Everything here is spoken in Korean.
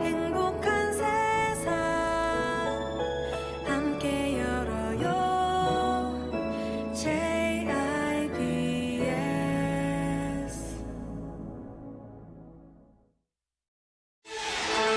행복한 세상 함께 열어요.